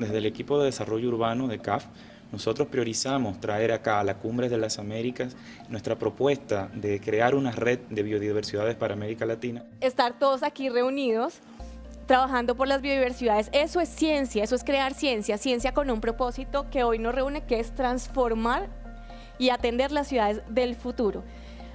desde el equipo de desarrollo urbano de CAF, nosotros priorizamos traer acá a la Cumbre de las Américas nuestra propuesta de crear una red de biodiversidades para América Latina. Estar todos aquí reunidos trabajando por las biodiversidades, eso es ciencia, eso es crear ciencia, ciencia con un propósito que hoy nos reúne, que es transformar y atender las ciudades del futuro.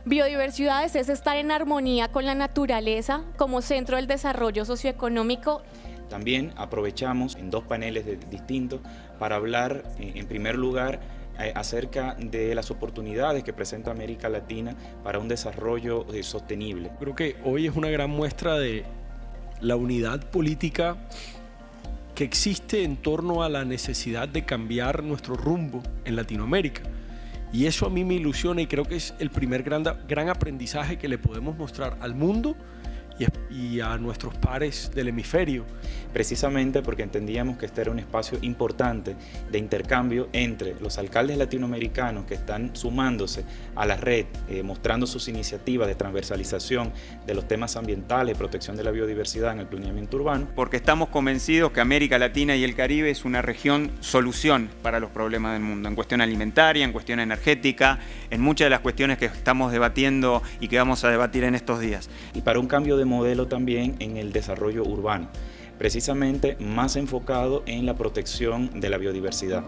Biodiversidades es estar en armonía con la naturaleza como centro del desarrollo socioeconómico también aprovechamos en dos paneles distintos para hablar, eh, en primer lugar, eh, acerca de las oportunidades que presenta América Latina para un desarrollo eh, sostenible. Creo que hoy es una gran muestra de la unidad política que existe en torno a la necesidad de cambiar nuestro rumbo en Latinoamérica. Y eso a mí me ilusiona y creo que es el primer gran, gran aprendizaje que le podemos mostrar al mundo y a nuestros pares del hemisferio. Precisamente porque entendíamos que este era un espacio importante de intercambio entre los alcaldes latinoamericanos que están sumándose a la red, eh, mostrando sus iniciativas de transversalización de los temas ambientales, protección de la biodiversidad en el planeamiento urbano. Porque estamos convencidos que América Latina y el Caribe es una región solución para los problemas del mundo, en cuestión alimentaria, en cuestión energética, en muchas de las cuestiones que estamos debatiendo y que vamos a debatir en estos días. Y para un cambio de modelo también en el desarrollo urbano, precisamente más enfocado en la protección de la biodiversidad.